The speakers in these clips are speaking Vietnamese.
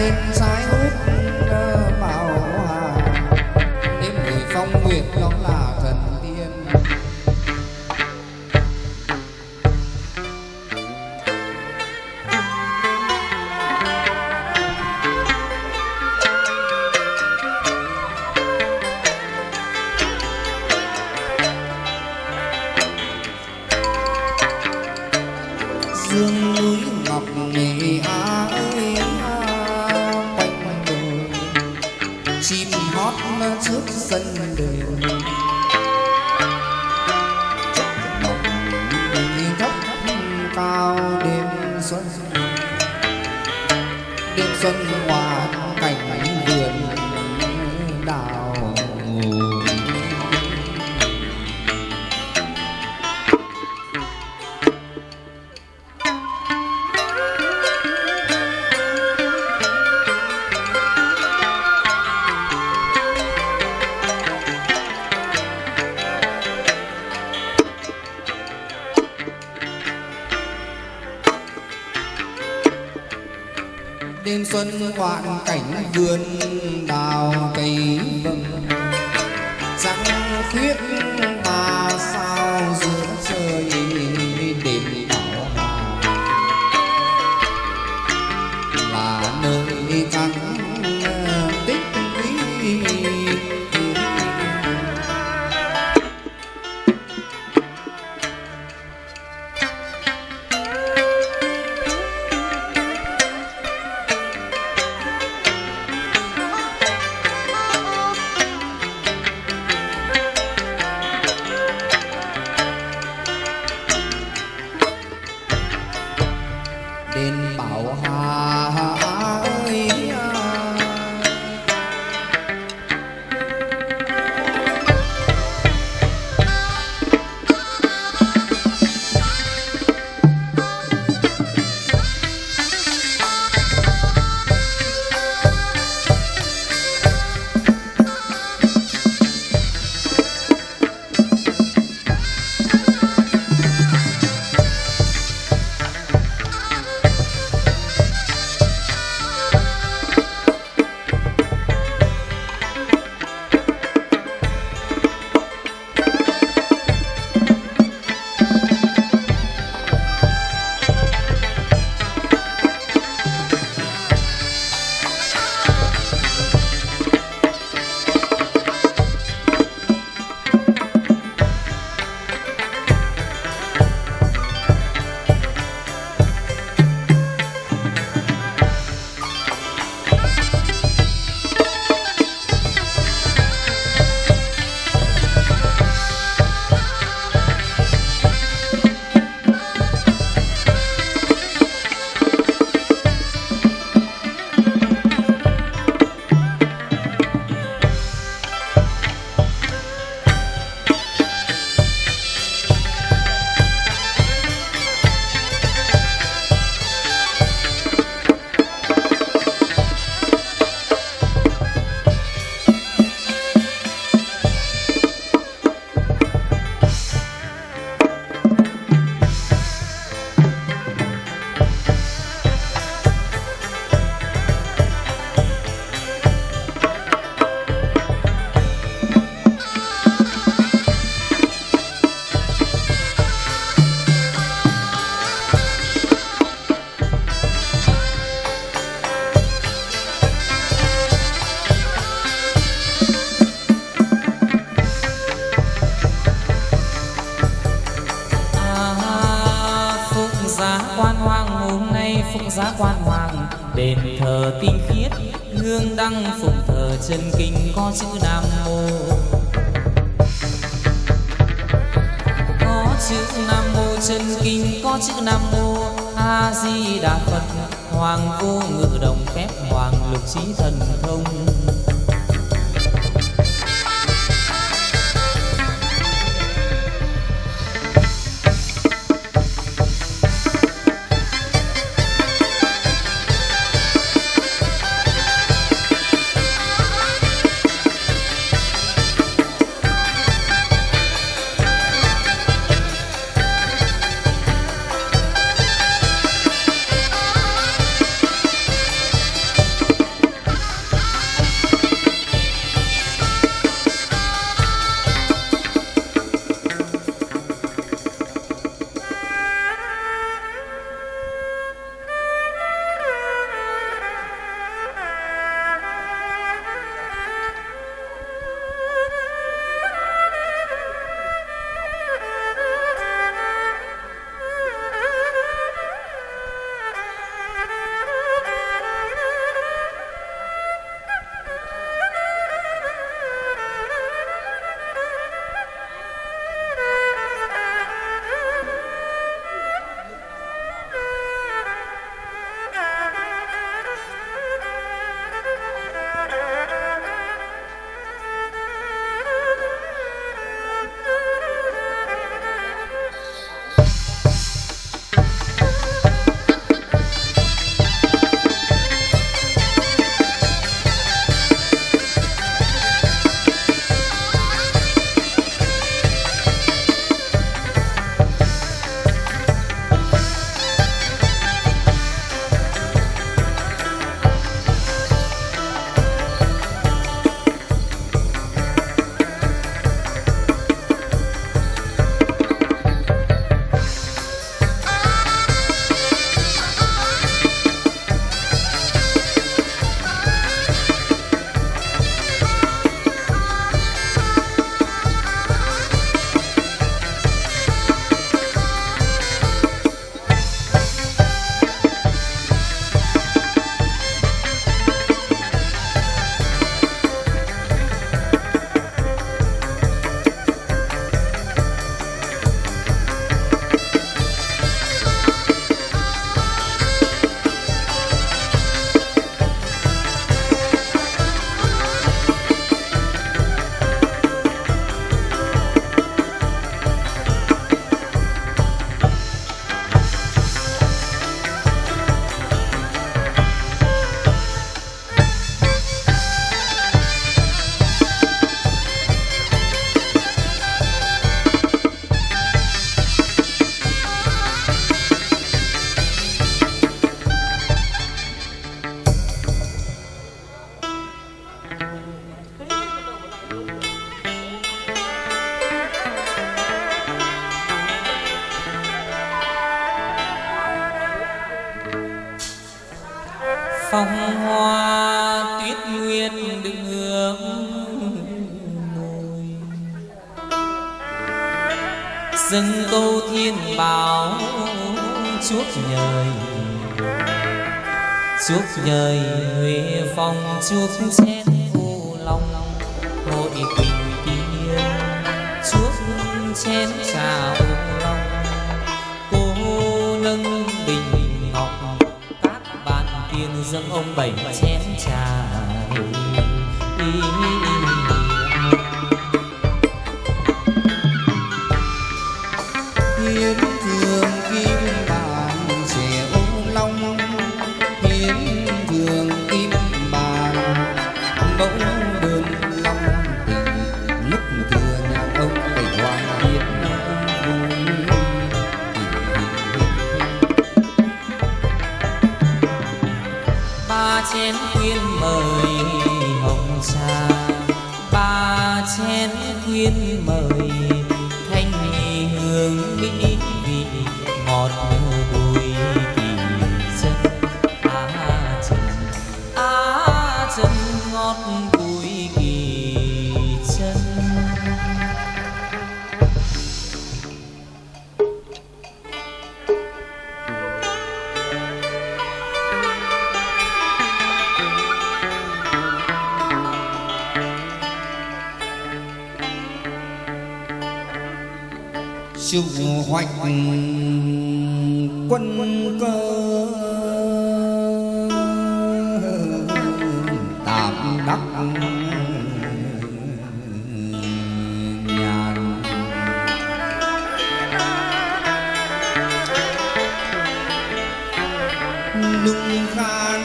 lên đêm xuân hoạn cảnh vườn đào cây vầng. Trăng khuyết chân kinh có chữ nam mô. Có chữ nam mô, chân kinh có chữ nam mô. A di đà phật, hoàng vô ngự đồng phép hoàng lực trí thần thông. phong hoa tuyết nguyên đứng hướng ngồi dâng câu thiên bảo chuốc nhời chuốc nhời huế phong chuốc che dâng ông bảy chén trà. Ý đung khan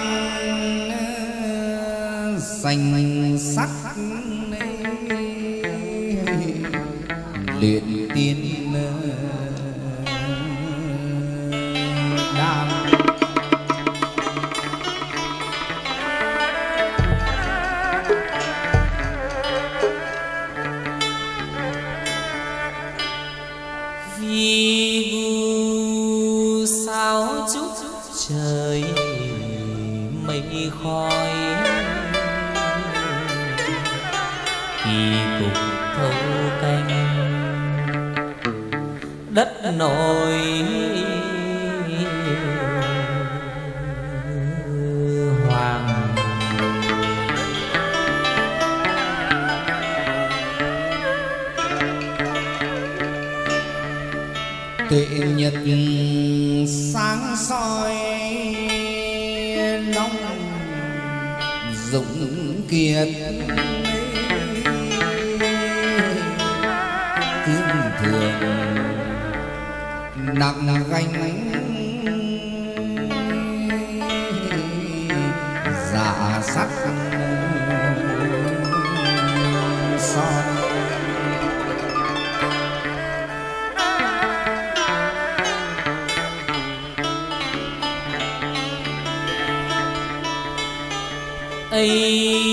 xanh sắc luyện tiên nỗi hoàng tuệ nhật sáng soi nóng dũng kiệt kiên thường đặc gánh dạ sắc son. Ấy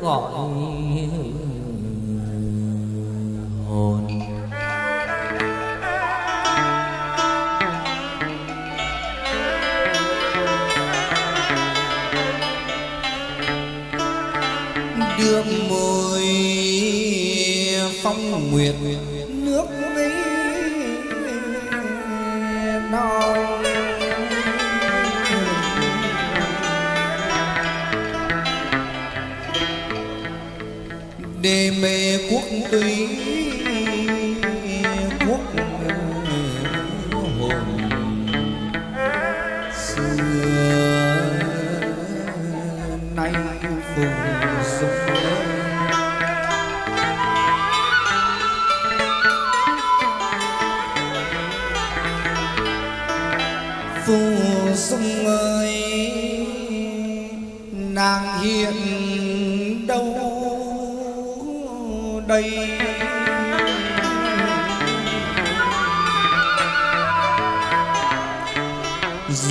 gọi đề mê quốc túy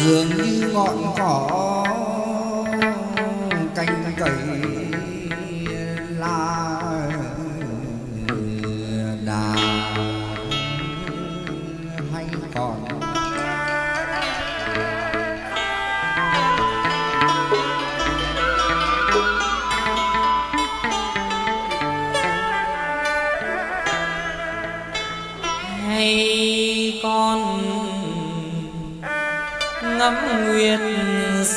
dường như ngọn cỏ.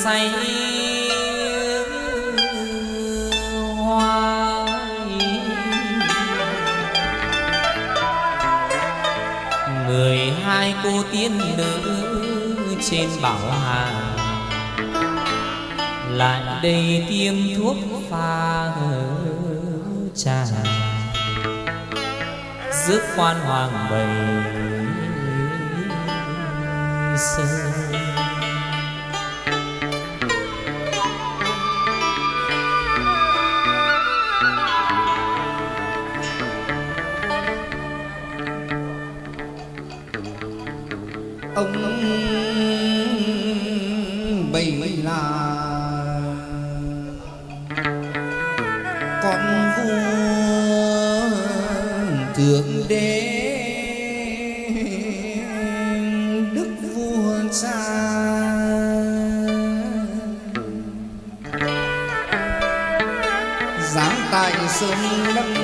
Say hoa người hai cô tiên nữ trên bảo hà, lại đây tiêm thuốc pha trà. Rước quan hoàng bầy ông bày là con vua thượng đế đức vua cha. Giáng tại sơn lâm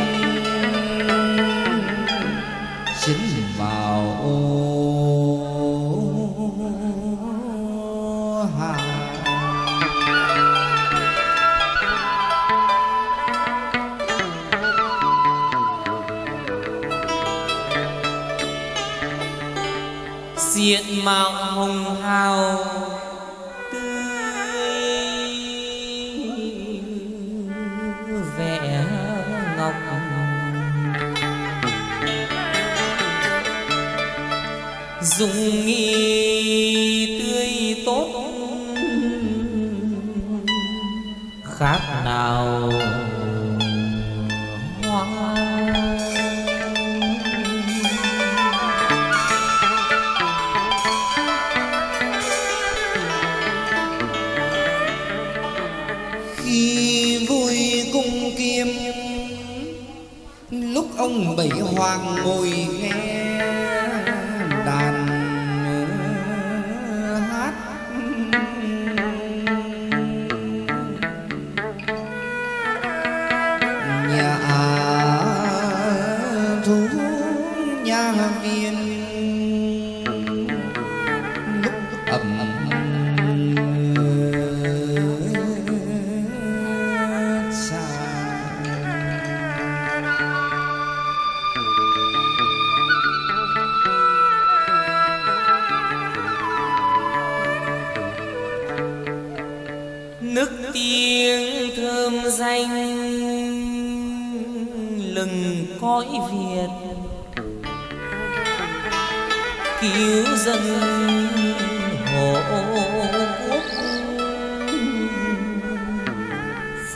hoang mùi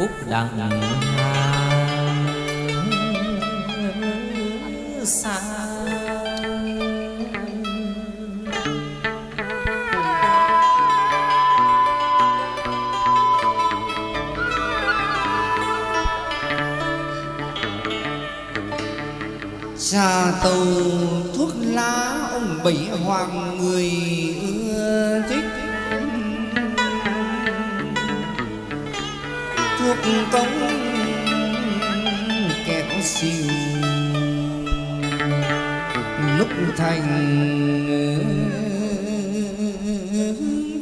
phúc đặng hàng xa. Trà tàu thuốc lá ông bảy hoàng người thành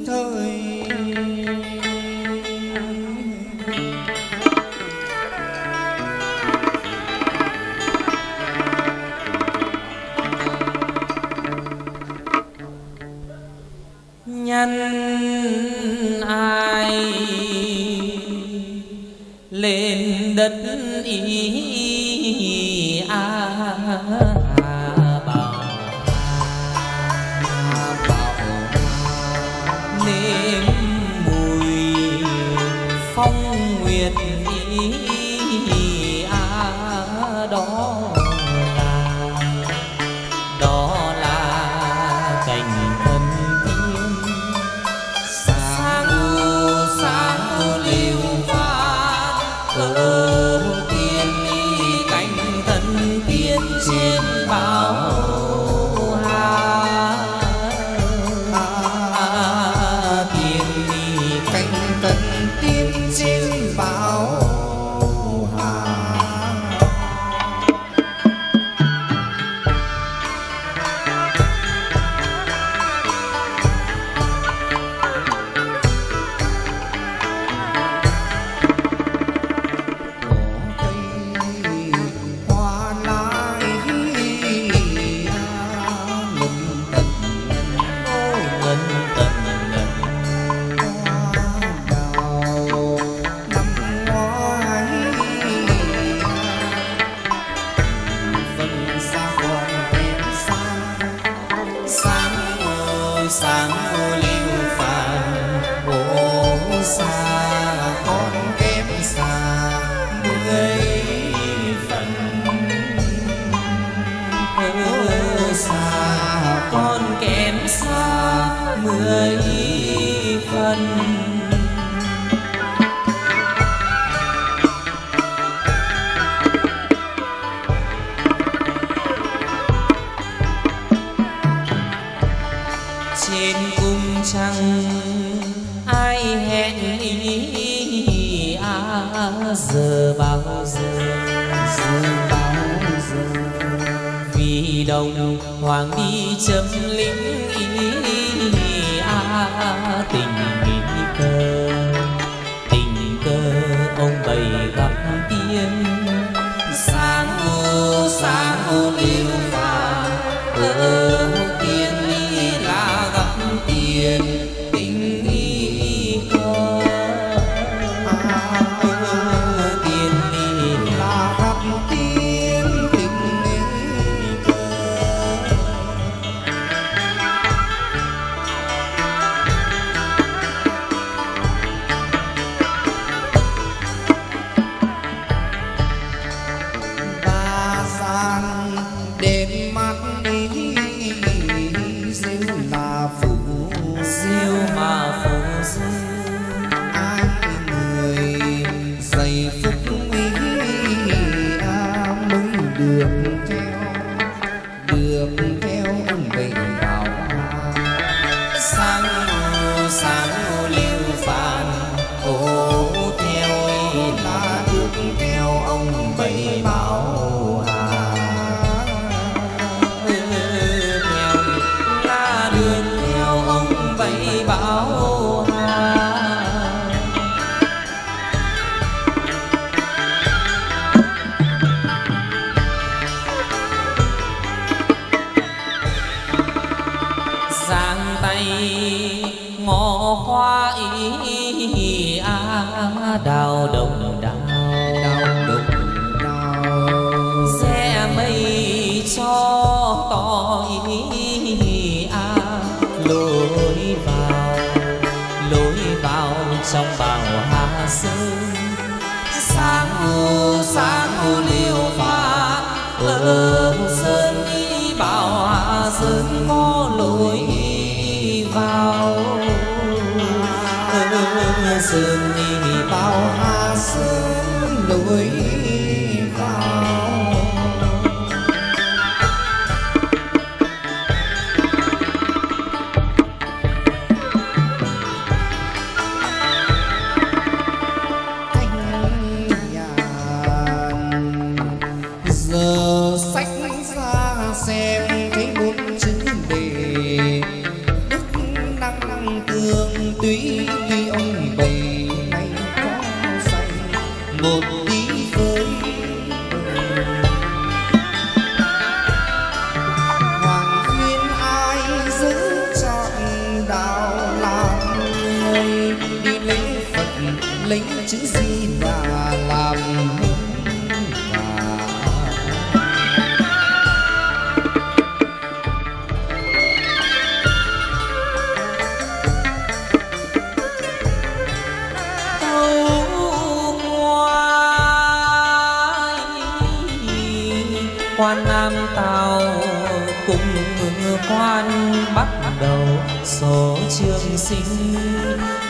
thời. Nhân ai lên đất ý a bảo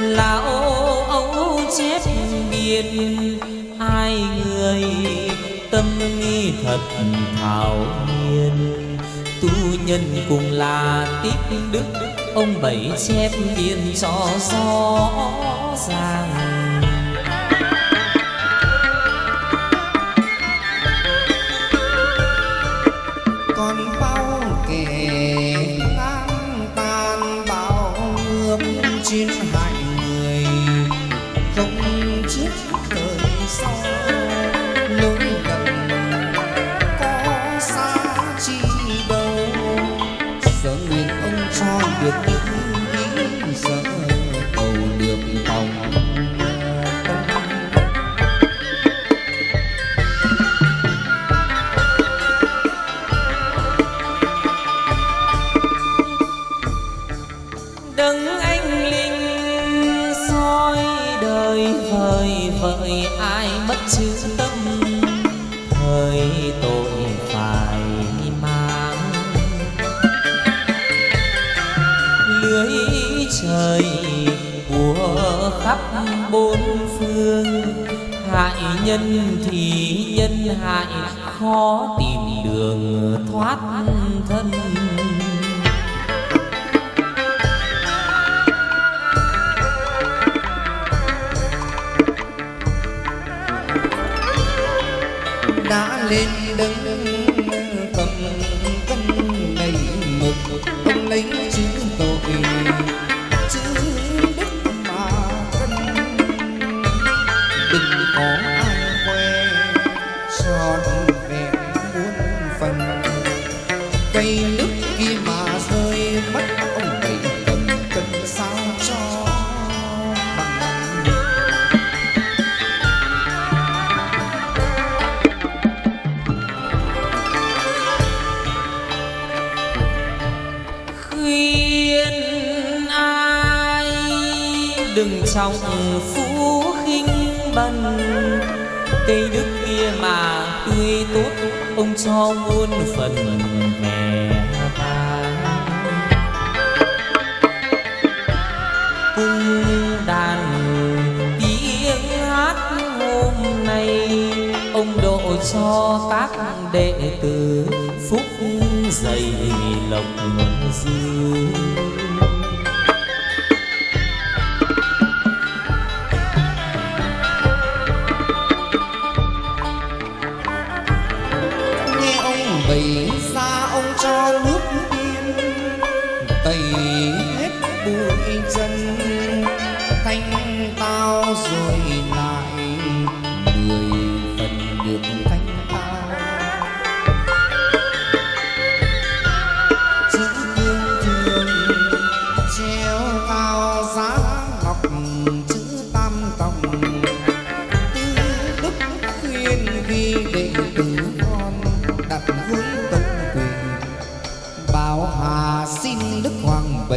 là ô ấu chép biên hai người tâm nghi thật thảo hiền tu nhân cùng là tiếp đức, ông bảy chép biên cho rõ ràng. chữ tâm thời tội phải mang lưới trời của khắp bốn phương hại nhân thì nhân hại khó tìm đường thoát thân đã lên đứng cầm cân đầy mực ông lính đừng trong phú khinh bần. Cây đức kia mà tươi tốt, ông cho muôn phần mẹ cung đàn tiếng hát hôm nay, ông độ cho các đệ tử phúc dày lộc dư.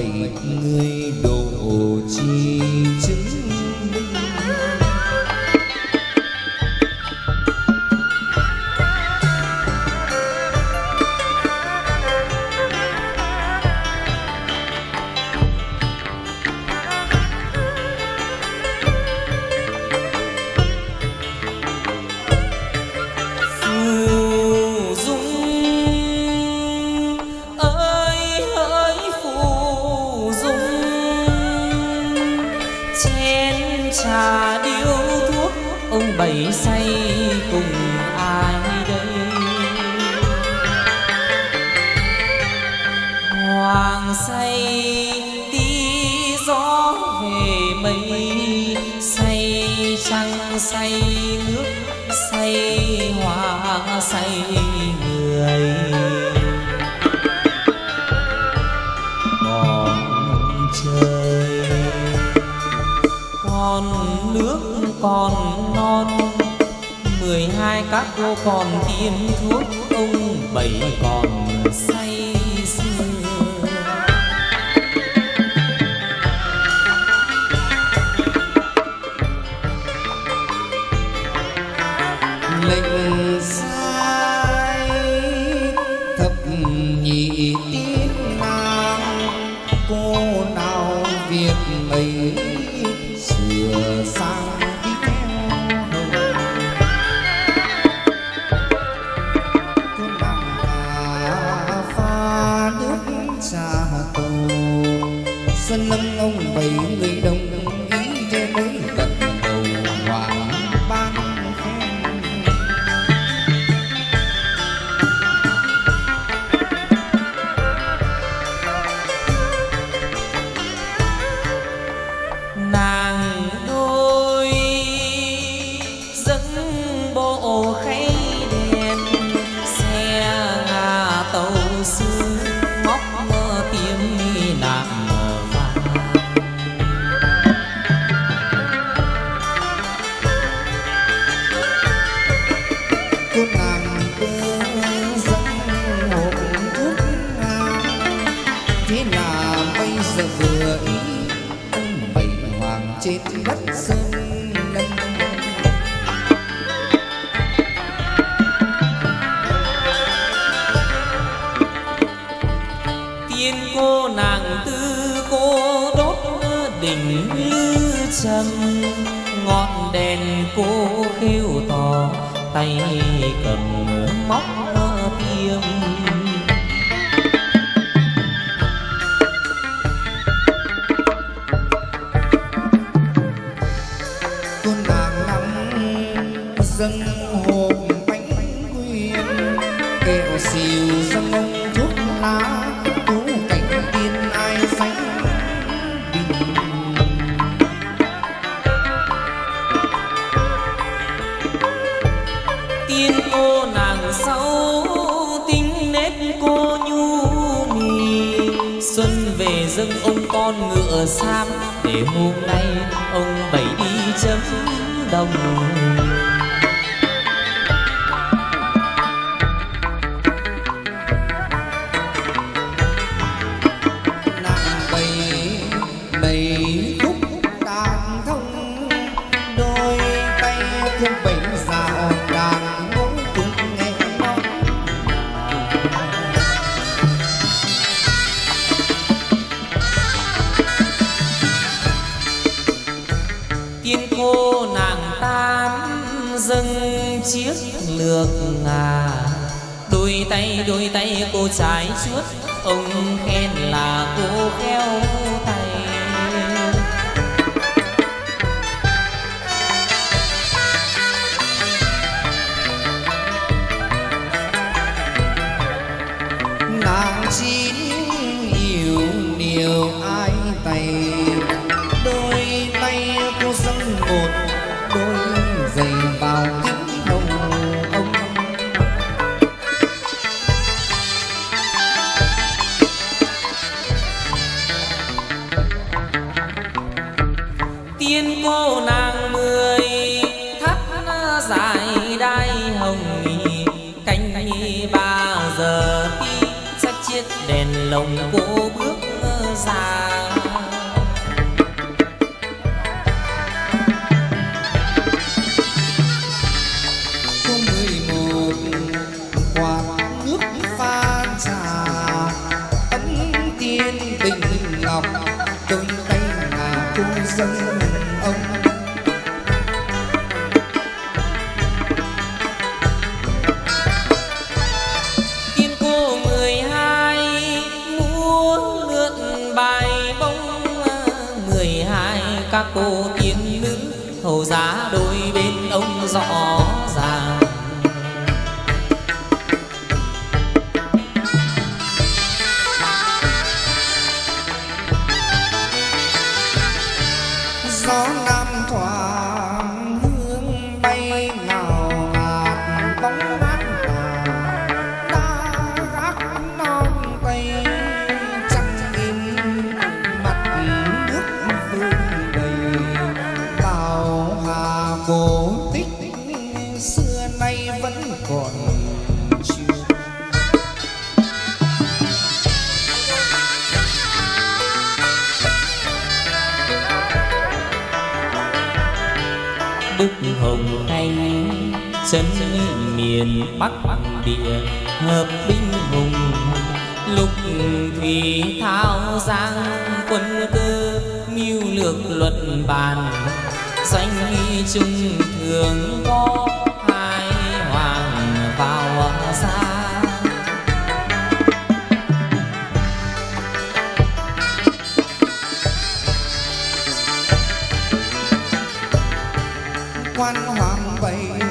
bảy người đồ nước say, hoa say người. Còn trời con nước, còn non. Mười hai các cô còn tiêm thuốc ông bảy còn say. dâng hộp bánh quyên. Kẹo xìu dâng thuốc lá tú cảnh tiên ai sánh bình. Tiên cô nàng sâu tính nét cô nhu mì. Xuân về dâng ông con ngựa sam để hôm nay ông bảy đi chấm đồng. Nàng tam dâng chiếc lược ngà. Đôi tay đôi tay cô trái chuốt, ông khen là cô khéo tay. Đức hồng anh chân miền bắc địa, hợp binh hùng. Lục thủy thao giang quân cơ mưu lược luật bàn danh nghi trung thường có hai hoàng vào xa quan hoàng bảy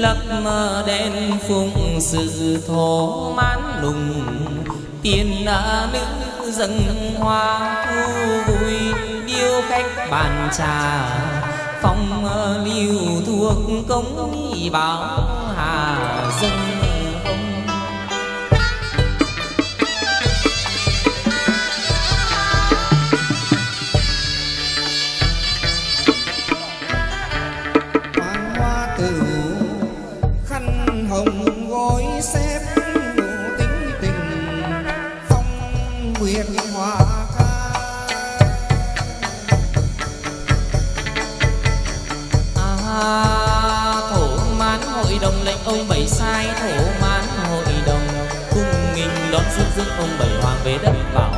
lập mà đen phụng sự thổ mãn lùng. Tiền nữ dâng hoa thu vui, điêu khách bàn trà. Phong lưu thuộc công y bảo hà. Ông bảy sai thổ mãn hội đồng. Cung nghinh đón xuất dương ông bảy hoàng về đất bảo